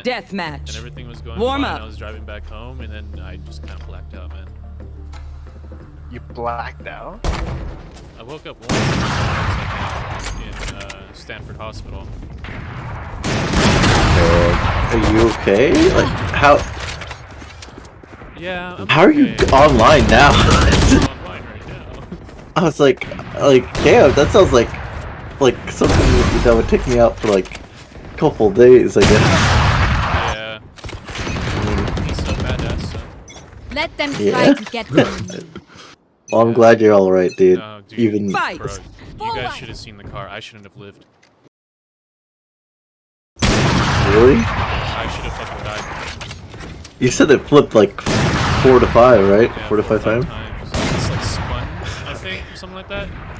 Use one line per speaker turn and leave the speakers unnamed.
Death
and
match.
everything was going
Warm
fine.
up.
I was driving back home, and then I just kind of blacked out, man.
You blacked out?
I woke up one in uh, Stanford Hospital.
Uh, are you okay? Like how
Yeah. I'm
how are you online now?
I'm online right now.
I was like like damn, that sounds like like something that would take me out for like a couple days, I guess.
Let them try
Yeah.
to get me.
well, I'm glad you're all right, dude.
No, dude.
Even
Fight.
Bro, you guys should have seen the car. I shouldn't have lived.
really,
I should have fucking died.
you said it flipped like four to five, right?
Yeah,
four to five
or
times.
times. It's like spun, I think, something like that.